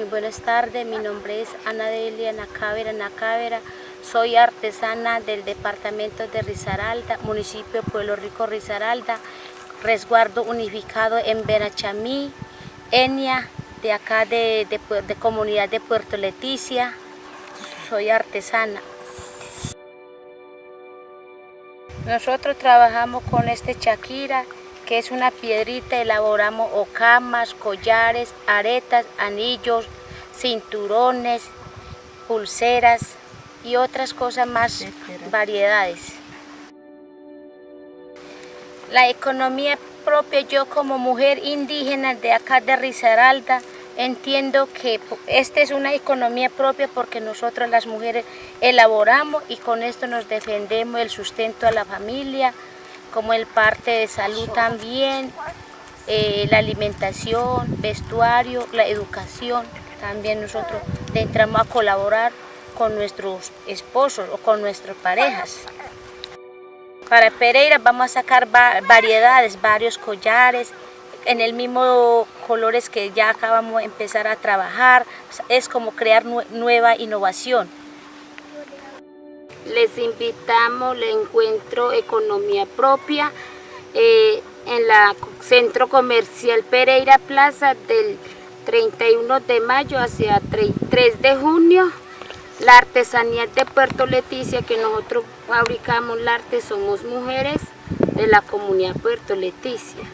buenas tardes. Mi nombre es Ana Delia Nacávera Nacávera. Soy artesana del departamento de Risaralda, municipio Pueblo Rico Risaralda, resguardo unificado en Benachamí, Enia, de acá de, de comunidad de Puerto Leticia. Soy artesana. Nosotros trabajamos con este Shakira que es una piedrita, elaboramos ocamas, collares, aretas, anillos, cinturones, pulseras y otras cosas más, variedades. La economía propia, yo como mujer indígena de acá de Risaralda, entiendo que esta es una economía propia porque nosotros las mujeres elaboramos y con esto nos defendemos el sustento a la familia, como el parte de salud también, eh, la alimentación, vestuario, la educación. También nosotros entramos a colaborar con nuestros esposos o con nuestras parejas. Para Pereira vamos a sacar variedades, varios collares, en el mismo colores que ya acabamos de empezar a trabajar. Es como crear nueva innovación. Les invitamos al encuentro Economía Propia eh, en la Centro Comercial Pereira Plaza del 31 de mayo hacia 3 de junio. La artesanía de Puerto Leticia que nosotros fabricamos el arte somos mujeres de la comunidad Puerto Leticia.